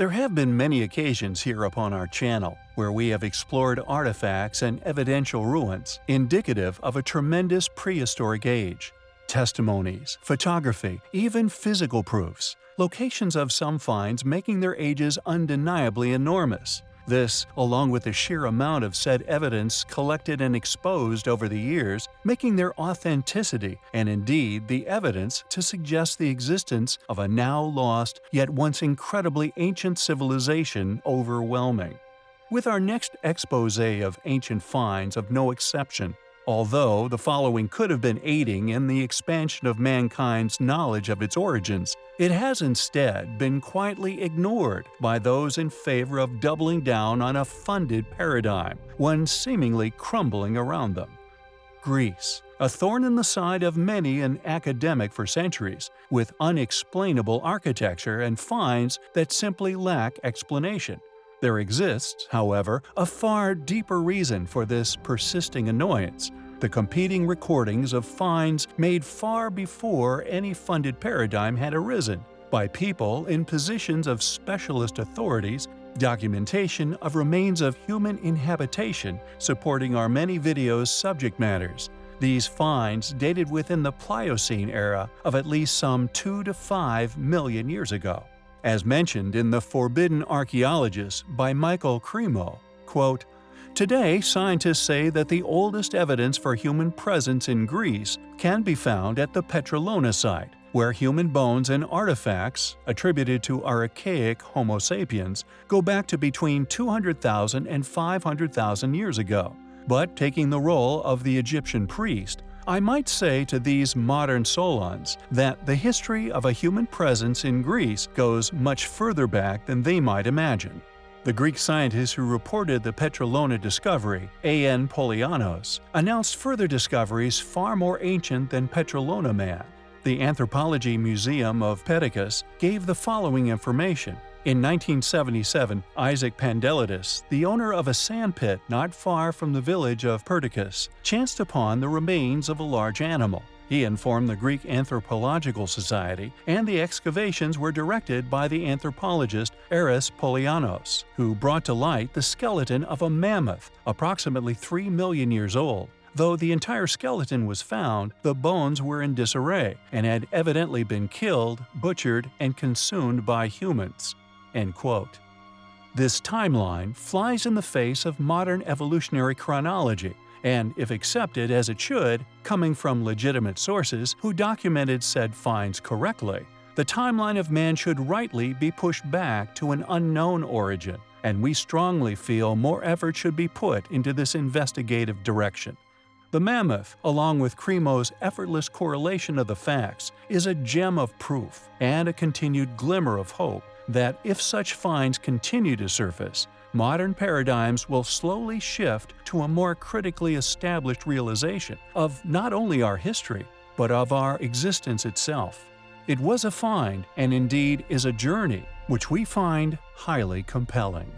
There have been many occasions here upon our channel where we have explored artifacts and evidential ruins indicative of a tremendous prehistoric age. Testimonies, photography, even physical proofs, locations of some finds making their ages undeniably enormous. This, along with the sheer amount of said evidence collected and exposed over the years, making their authenticity and indeed the evidence to suggest the existence of a now lost yet once incredibly ancient civilization overwhelming. With our next expose of ancient finds of no exception, Although the following could have been aiding in the expansion of mankind's knowledge of its origins, it has instead been quietly ignored by those in favor of doubling down on a funded paradigm, one seemingly crumbling around them. Greece, a thorn in the side of many an academic for centuries, with unexplainable architecture and finds that simply lack explanation. There exists, however, a far deeper reason for this persisting annoyance, the competing recordings of finds made far before any funded paradigm had arisen, by people in positions of specialist authorities, documentation of remains of human inhabitation supporting our many videos' subject matters. These finds dated within the Pliocene era of at least some 2 to 5 million years ago. As mentioned in The Forbidden Archaeologist by Michael Cremo, quote, Today, scientists say that the oldest evidence for human presence in Greece can be found at the Petralona site, where human bones and artifacts, attributed to archaic Homo sapiens, go back to between 200,000 and 500,000 years ago. But taking the role of the Egyptian priest, I might say to these modern Solons that the history of a human presence in Greece goes much further back than they might imagine. The Greek scientist who reported the Petralona discovery, A.N. Poulianos, announced further discoveries far more ancient than Petralona man. The Anthropology Museum of Perdiccas gave the following information. In 1977, Isaac Pandelides, the owner of a sandpit not far from the village of Perdiccas, chanced upon the remains of a large animal. He informed the Greek Anthropological Society, and the excavations were directed by the anthropologist Aris Poulianos, who brought to light the skeleton of a mammoth approximately 3 million years old. Though the entire skeleton was found, the bones were in disarray and had evidently been killed, butchered, and consumed by humans. End quote. This timeline flies in the face of modern evolutionary chronology, and if accepted as it should, coming from legitimate sources who documented said finds correctly, the timeline of man should rightly be pushed back to an unknown origin, and we strongly feel more effort should be put into this investigative direction. The mammoth, along with Cremo's effortless correlation of the facts, is a gem of proof and a continued glimmer of hope that if such finds continue to surface, modern paradigms will slowly shift to a more critically established realization of not only our history, but of our existence itself. It was a find, and indeed is a journey, which we find highly compelling.